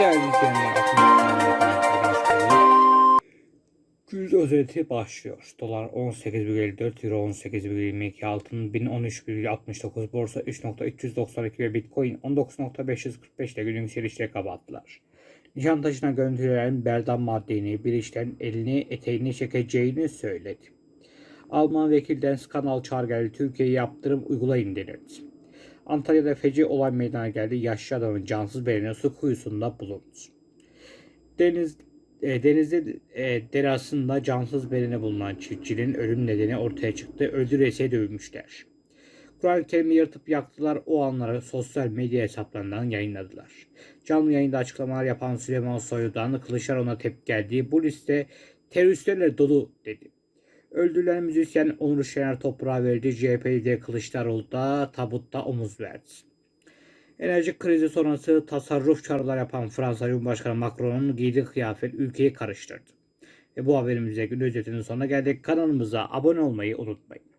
Değerli izleyenler, özeti başlıyor. Dolar 18,54, Euro 18,22, altın 1013,69, borsa 3.392 ve Bitcoin 19.545 ile günün yükselişle kapattılar. Nişantaşı'na görüntülenen Berdan Maddeni bir işten elini eteğini çekeceğini söyledi. Alman vekilden skandal çağrı geldi. Türkiye'ye yaptırım uygulayın denildi. Antalya'da feci olay meydana geldi. Yaşlı adamın cansız bedeni su kuyusunda bulundu. Deniz e, denizde e, derasında cansız bedeni bulunan çiftçinin ölüm nedeni ortaya çıktı. Öldüresiye dövmüşler. Kur'an-ı Kerim'i yırtıp yaktılar. O anları sosyal medya hesaplarından yayınladılar. Canlı yayında açıklamalar yapan Süleyman Soylu'dan Kılıçdaroğlu'na tepki geldi. Bu liste teröristlerle dolu dedi. Öldürülen müzisyen Onur Şener toprağa verdi. CHP lideri Kılıçdaroğlu da tabutta omuz verdi. Enerji krizi sonrası tasarruf çağrılar yapan Fransa Cumhurbaşkanı Macron'un giydiği kıyafet ülkeyi karıştırdı. Ve bu haberimizde gün özetinin sonuna geldik. Kanalımıza abone olmayı unutmayın.